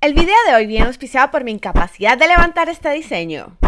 El video de hoy viene auspiciado por mi incapacidad de levantar este diseño.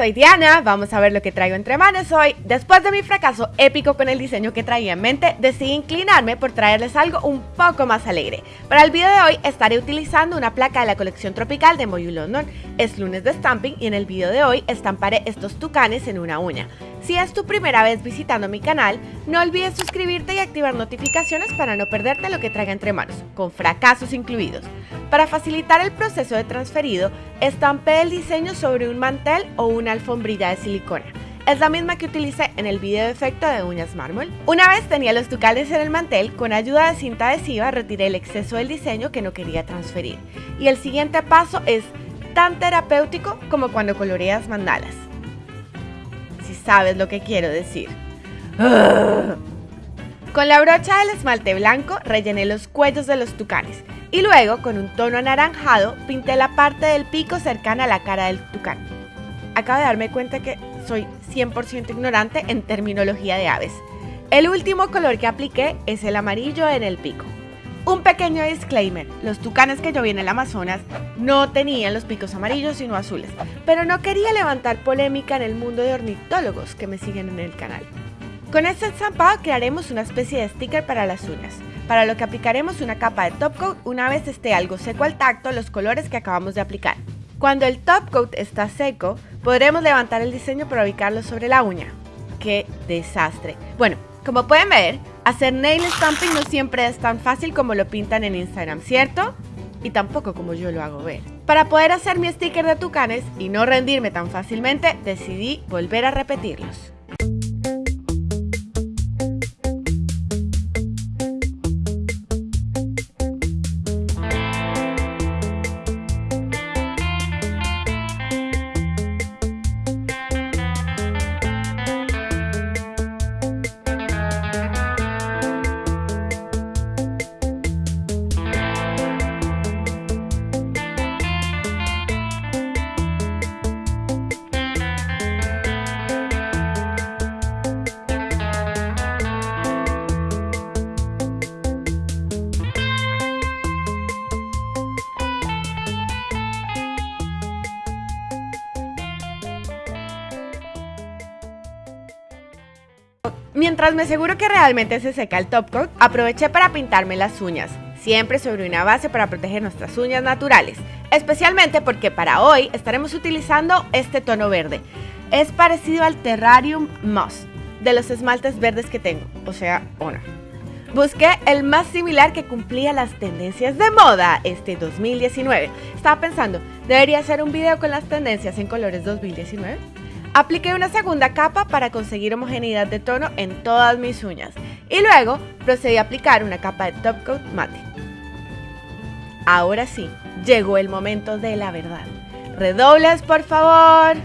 Soy Diana, vamos a ver lo que traigo entre manos hoy. Después de mi fracaso épico con el diseño que traía en mente, decidí inclinarme por traerles algo un poco más alegre. Para el video de hoy estaré utilizando una placa de la colección tropical de Moyu London. Es lunes de stamping y en el video de hoy estamparé estos tucanes en una uña. Si es tu primera vez visitando mi canal, no olvides suscribirte y activar notificaciones para no perderte lo que traiga entre manos, con fracasos incluidos. Para facilitar el proceso de transferido, estampé el diseño sobre un mantel o una alfombrilla de silicona. Es la misma que utilicé en el video de efecto de uñas mármol. Una vez tenía los tucales en el mantel, con ayuda de cinta adhesiva retiré el exceso del diseño que no quería transferir. Y el siguiente paso es tan terapéutico como cuando coloreas mandalas sabes lo que quiero decir. Con la brocha del esmalte blanco rellené los cuellos de los tucanes y luego con un tono anaranjado pinté la parte del pico cercana a la cara del tucán. Acabo de darme cuenta que soy 100% ignorante en terminología de aves. El último color que apliqué es el amarillo en el pico. Un pequeño disclaimer, los tucanes que yo vi en el Amazonas no tenían los picos amarillos sino azules, pero no quería levantar polémica en el mundo de ornitólogos que me siguen en el canal. Con este estampado crearemos una especie de sticker para las uñas, para lo que aplicaremos una capa de top coat una vez esté algo seco al tacto los colores que acabamos de aplicar. Cuando el top coat está seco, podremos levantar el diseño para ubicarlo sobre la uña. ¡Qué desastre! Bueno, como pueden ver, hacer nail stamping no siempre es tan fácil como lo pintan en Instagram, ¿cierto? Y tampoco como yo lo hago ver. Para poder hacer mi sticker de tucanes y no rendirme tan fácilmente, decidí volver a repetirlos. Mientras me aseguro que realmente se seca el top coat, aproveché para pintarme las uñas, siempre sobre una base para proteger nuestras uñas naturales, especialmente porque para hoy estaremos utilizando este tono verde. Es parecido al Terrarium Moss, de los esmaltes verdes que tengo, o sea, uno. Busqué el más similar que cumplía las tendencias de moda este 2019. Estaba pensando, ¿debería hacer un video con las tendencias en colores 2019? Apliqué una segunda capa para conseguir homogeneidad de tono en todas mis uñas y luego procedí a aplicar una capa de top coat mate. Ahora sí, llegó el momento de la verdad. Redobles, por favor.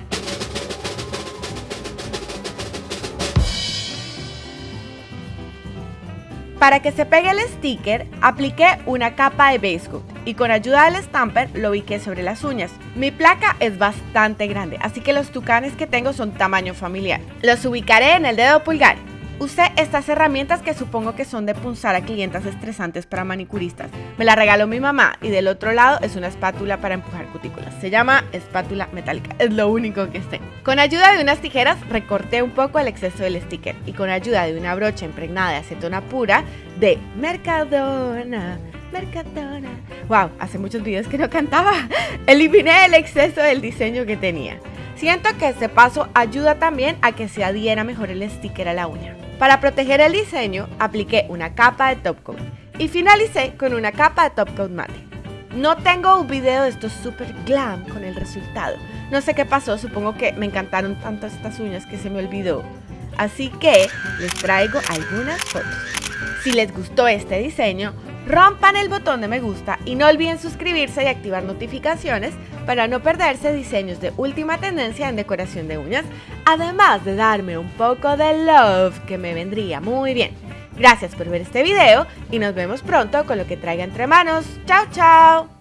Para que se pegue el sticker, apliqué una capa de base y con ayuda del stamper lo ubiqué sobre las uñas. Mi placa es bastante grande, así que los tucanes que tengo son tamaño familiar. Los ubicaré en el dedo pulgar. Usé estas herramientas que supongo que son de punzar a clientas estresantes para manicuristas. Me la regaló mi mamá y del otro lado es una espátula para empujar cutículas. Se llama espátula metálica, es lo único que sé. Con ayuda de unas tijeras recorté un poco el exceso del sticker y con ayuda de una brocha impregnada de acetona pura de Mercadona Mercadona. Wow, hace muchos videos que no cantaba. Eliminé el exceso del diseño que tenía. Siento que este paso ayuda también a que se adhiera mejor el sticker a la uña. Para proteger el diseño, apliqué una capa de top coat y finalicé con una capa de top coat mate. No tengo un video de estos super glam con el resultado. No sé qué pasó, supongo que me encantaron tanto estas uñas que se me olvidó. Así que les traigo algunas fotos. Si les gustó este diseño, rompan el botón de me gusta y no olviden suscribirse y activar notificaciones para no perderse diseños de última tendencia en decoración de uñas, además de darme un poco de love que me vendría muy bien. Gracias por ver este video y nos vemos pronto con lo que traiga entre manos. ¡Chao, chao!